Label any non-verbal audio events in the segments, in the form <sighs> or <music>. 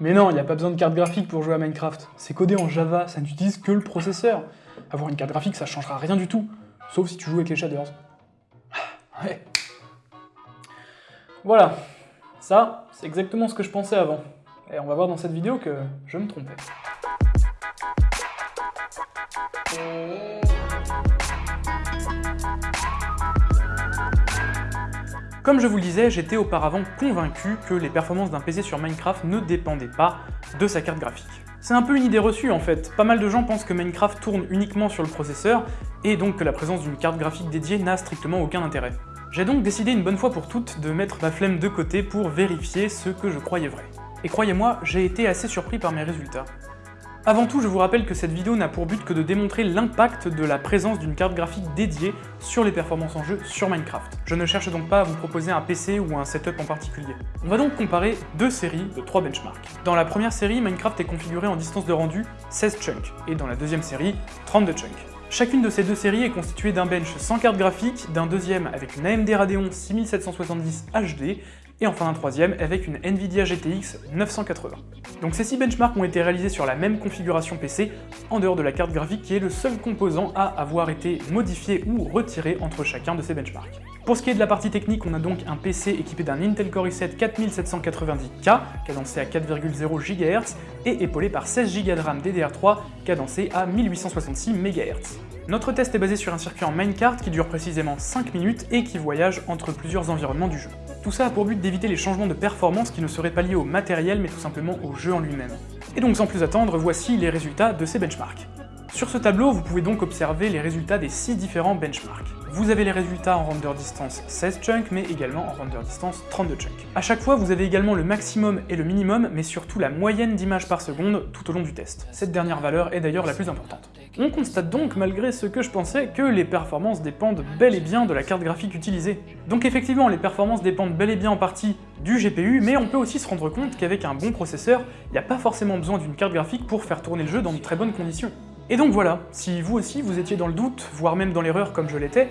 Mais non, il n'y a pas besoin de carte graphique pour jouer à Minecraft. C'est codé en Java, ça n'utilise que le processeur. Avoir une carte graphique, ça changera rien du tout. Sauf si tu joues avec les shaders. <sighs> Ouais. Voilà. Ça, c'est exactement ce que je pensais avant. Et on va voir dans cette vidéo que je me trompais. Comme je vous le disais, j'étais auparavant convaincu que les performances d'un PC sur Minecraft ne dépendaient pas de sa carte graphique. C'est un peu une idée reçue en fait, pas mal de gens pensent que Minecraft tourne uniquement sur le processeur, et donc que la présence d'une carte graphique dédiée n'a strictement aucun intérêt. J'ai donc décidé une bonne fois pour toutes de mettre ma flemme de côté pour vérifier ce que je croyais vrai. Et croyez-moi, j'ai été assez surpris par mes résultats. Avant tout, je vous rappelle que cette vidéo n'a pour but que de démontrer l'impact de la présence d'une carte graphique dédiée sur les performances en jeu sur Minecraft. Je ne cherche donc pas à vous proposer un PC ou un setup en particulier. On va donc comparer deux séries de trois benchmarks. Dans la première série, Minecraft est configuré en distance de rendu 16 chunks, et dans la deuxième série, 32 chunks. Chacune de ces deux séries est constituée d'un bench sans carte graphique, d'un deuxième avec une AMD Radeon 6770 HD, et enfin un troisième avec une Nvidia GTX 980. Donc ces six benchmarks ont été réalisés sur la même configuration PC, en dehors de la carte graphique qui est le seul composant à avoir été modifié ou retiré entre chacun de ces benchmarks. Pour ce qui est de la partie technique, on a donc un PC équipé d'un Intel Core i7 4790K, cadencé à 4,0 GHz, et épaulé par 16 Go de RAM DDR3, cadencé à 1866 MHz. Notre test est basé sur un circuit en minecart qui dure précisément 5 minutes et qui voyage entre plusieurs environnements du jeu. Tout ça a pour but d'éviter les changements de performance qui ne seraient pas liés au matériel mais tout simplement au jeu en lui-même. Et donc sans plus attendre, voici les résultats de ces benchmarks. Sur ce tableau, vous pouvez donc observer les résultats des 6 différents benchmarks. Vous avez les résultats en render distance 16 chunks, mais également en render distance 32 chunks. A chaque fois, vous avez également le maximum et le minimum, mais surtout la moyenne d'images par seconde tout au long du test. Cette dernière valeur est d'ailleurs la plus importante. On constate donc, malgré ce que je pensais, que les performances dépendent bel et bien de la carte graphique utilisée. Donc effectivement, les performances dépendent bel et bien en partie du GPU, mais on peut aussi se rendre compte qu'avec un bon processeur, il n'y a pas forcément besoin d'une carte graphique pour faire tourner le jeu dans de très bonnes conditions. Et donc voilà, si vous aussi vous étiez dans le doute, voire même dans l'erreur comme je l'étais,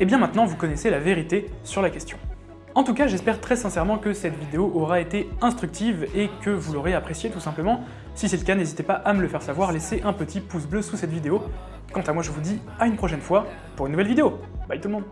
eh bien maintenant vous connaissez la vérité sur la question. En tout cas, j'espère très sincèrement que cette vidéo aura été instructive et que vous l'aurez appréciée tout simplement. Si c'est le cas, n'hésitez pas à me le faire savoir, laissez un petit pouce bleu sous cette vidéo. Quant à moi, je vous dis à une prochaine fois pour une nouvelle vidéo. Bye tout le monde